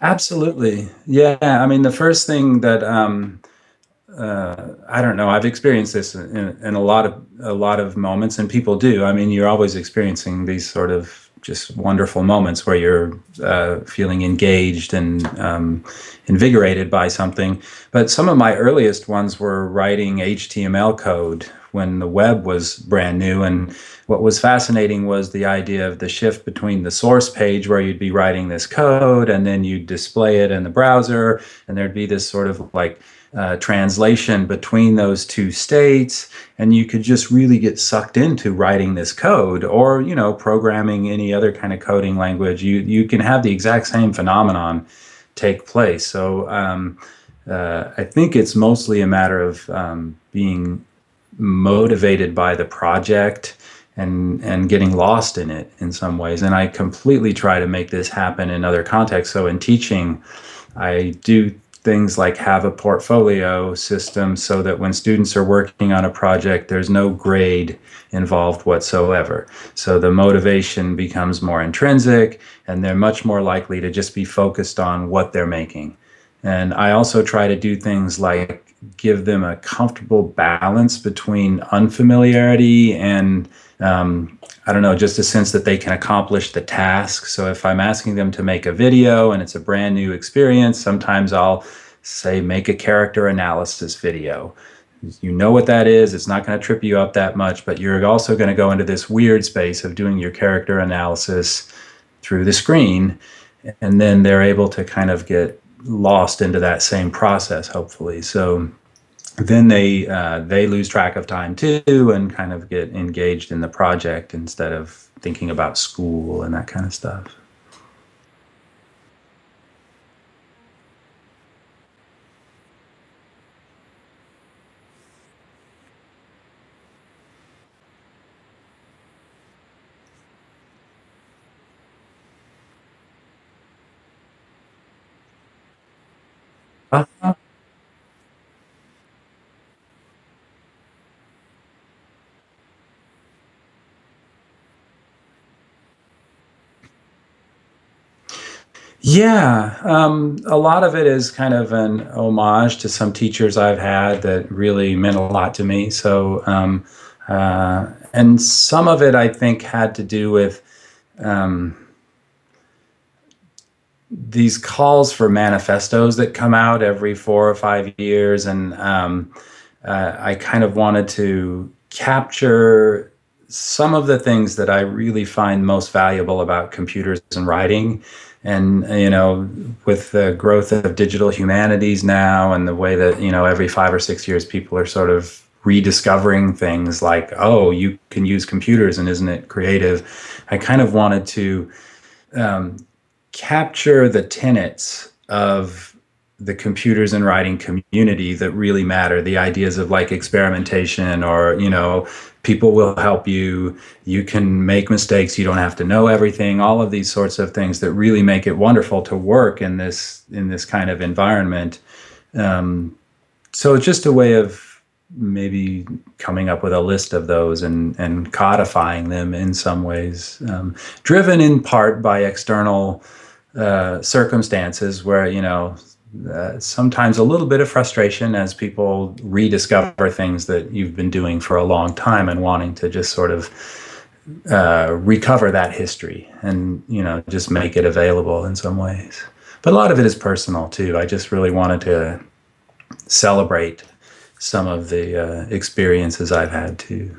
Absolutely. Yeah. I mean, the first thing that um, uh, I don't know. I've experienced this in, in a lot of a lot of moments, and people do. I mean, you're always experiencing these sort of just wonderful moments where you're uh, feeling engaged and um, invigorated by something. But some of my earliest ones were writing HTML code when the web was brand new. And what was fascinating was the idea of the shift between the source page where you'd be writing this code and then you'd display it in the browser, and there'd be this sort of like uh, translation between those two states and you could just really get sucked into writing this code or you know programming any other kind of coding language. You you can have the exact same phenomenon take place. So um, uh, I think it's mostly a matter of um, being motivated by the project and and getting lost in it in some ways and I completely try to make this happen in other contexts so in teaching I do things like have a portfolio system so that when students are working on a project, there's no grade involved whatsoever. So the motivation becomes more intrinsic and they're much more likely to just be focused on what they're making. And I also try to do things like give them a comfortable balance between unfamiliarity and um, I don't know, just a sense that they can accomplish the task. So if I'm asking them to make a video and it's a brand new experience, sometimes I'll say make a character analysis video. You know what that is. It's not going to trip you up that much, but you're also going to go into this weird space of doing your character analysis through the screen. And then they're able to kind of get lost into that same process, hopefully. So then they uh, they lose track of time too and kind of get engaged in the project instead of thinking about school and that kind of stuff. Yeah, um, a lot of it is kind of an homage to some teachers I've had that really meant a lot to me. So, um, uh, and some of it I think had to do with um, these calls for manifestos that come out every four or five years, and um, uh, I kind of wanted to capture some of the things that I really find most valuable about computers and writing. And, you know, with the growth of digital humanities now and the way that, you know, every five or six years people are sort of rediscovering things like, oh, you can use computers and isn't it creative? I kind of wanted to um, capture the tenets of the computers and writing community that really matter. The ideas of like experimentation or you know people will help you you can make mistakes you don't have to know everything all of these sorts of things that really make it wonderful to work in this in this kind of environment. Um, so it's just a way of maybe coming up with a list of those and and codifying them in some ways um, driven in part by external uh, circumstances where you know uh, sometimes a little bit of frustration as people rediscover things that you've been doing for a long time and wanting to just sort of uh, recover that history and you know just make it available in some ways. But a lot of it is personal too. I just really wanted to celebrate some of the uh, experiences I've had too.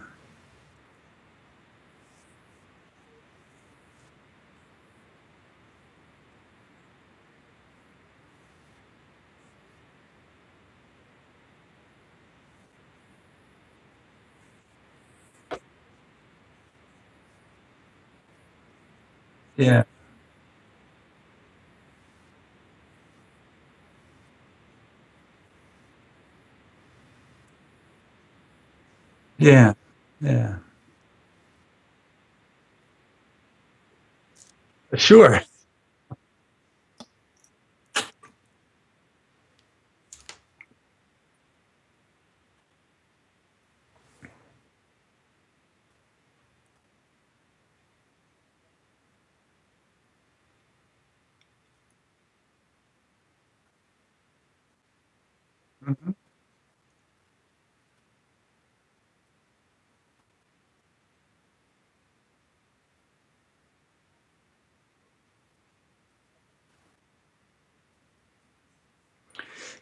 Yeah. Yeah. Yeah. Sure.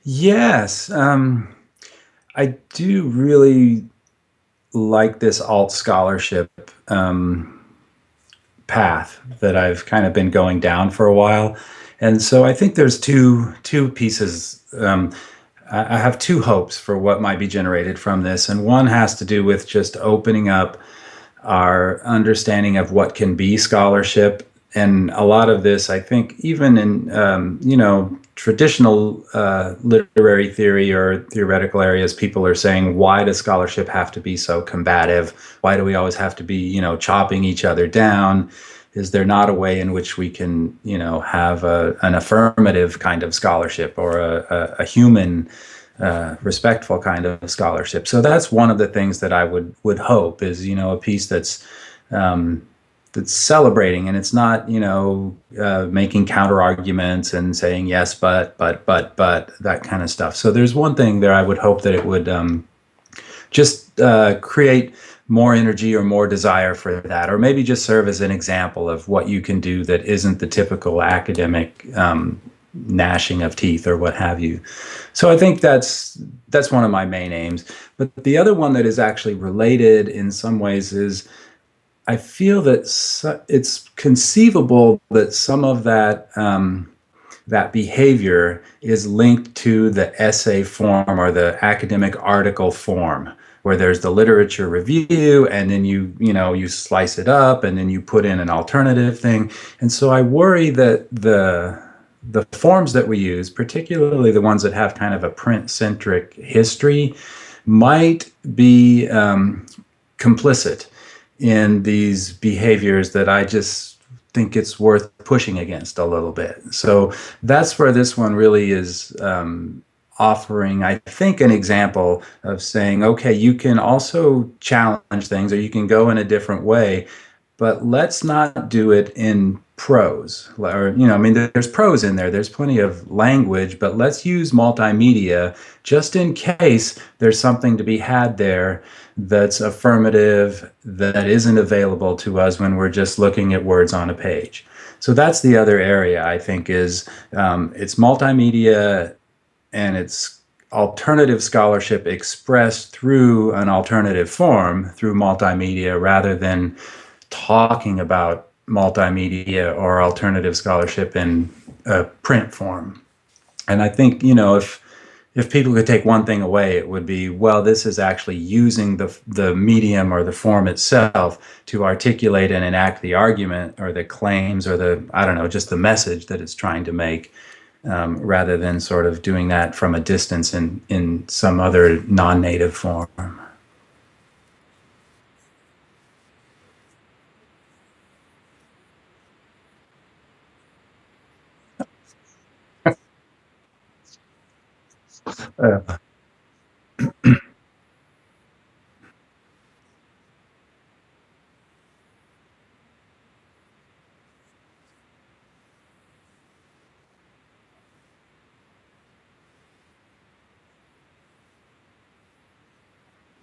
Yes, um, I do really like this alt scholarship um, path that I've kind of been going down for a while, and so I think there's two two pieces. Um, I have two hopes for what might be generated from this, and one has to do with just opening up our understanding of what can be scholarship and a lot of this, I think, even in um, you know traditional uh, literary theory or theoretical areas, people are saying, why does scholarship have to be so combative? Why do we always have to be you know chopping each other down? Is there not a way in which we can you know have a, an affirmative kind of scholarship or a, a, a human uh, respectful kind of scholarship? So that's one of the things that I would would hope is you know a piece that's um, that's celebrating and it's not you know uh, making counter arguments and saying yes but but but but that kind of stuff. So there's one thing there i would hope that it would um, just uh, create more energy or more desire for that or maybe just serve as an example of what you can do that isn't the typical academic um, gnashing of teeth or what have you. So i think that's that's one of my main aims. But the other one that is actually related in some ways is I feel that it's conceivable that some of that um, that behavior is linked to the essay form or the academic article form, where there's the literature review, and then you you know you slice it up, and then you put in an alternative thing. And so I worry that the the forms that we use, particularly the ones that have kind of a print centric history, might be um, complicit in these behaviors that I just think it's worth pushing against a little bit. So that's where this one really is um, offering, I think, an example of saying, okay, you can also challenge things or you can go in a different way, but let's not do it in prose. Or you know i mean there's prose in there. There's plenty of language but let's use multimedia just in case there's something to be had there that's affirmative that isn't available to us when we're just looking at words on a page so that's the other area i think is um, it's multimedia and it's alternative scholarship expressed through an alternative form through multimedia rather than talking about multimedia or alternative scholarship in a print form. And I think, you know, if if people could take one thing away, it would be, well, this is actually using the, the medium or the form itself to articulate and enact the argument or the claims or the, I don't know, just the message that it's trying to make, um, rather than sort of doing that from a distance in, in some other non-native form.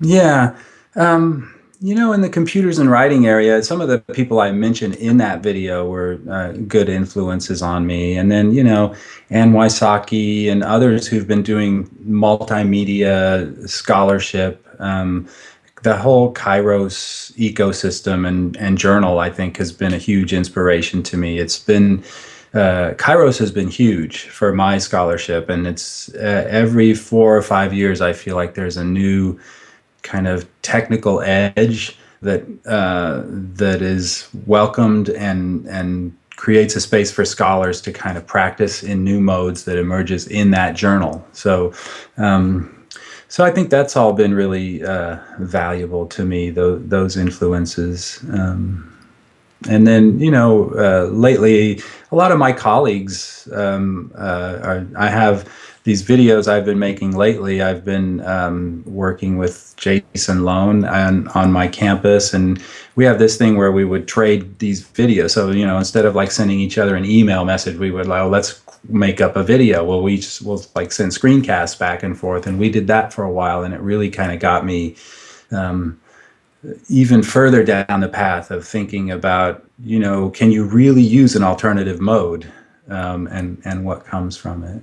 Yeah. Um, you know, in the computers and writing area, some of the people I mentioned in that video were uh, good influences on me. And then, you know, Anne Wysocki and others who've been doing multimedia scholarship. Um, the whole Kairos ecosystem and, and journal, I think, has been a huge inspiration to me. It's been uh, Kairos has been huge for my scholarship, and it's uh, every four or five years I feel like there's a new kind of technical edge that uh, that is welcomed and and creates a space for scholars to kind of practice in new modes that emerges in that journal. So. Um, so I think that's all been really uh, valuable to me. Those, those influences, um, and then you know, uh, lately a lot of my colleagues um, uh, are. I have these videos I've been making lately, I've been um, working with Jason Lone on, on my campus, and we have this thing where we would trade these videos. So, you know, instead of like sending each other an email message, we would like, oh, let's make up a video. Well, we just will like send screencasts back and forth, and we did that for a while, and it really kind of got me um, even further down the path of thinking about, you know, can you really use an alternative mode, um, and and what comes from it.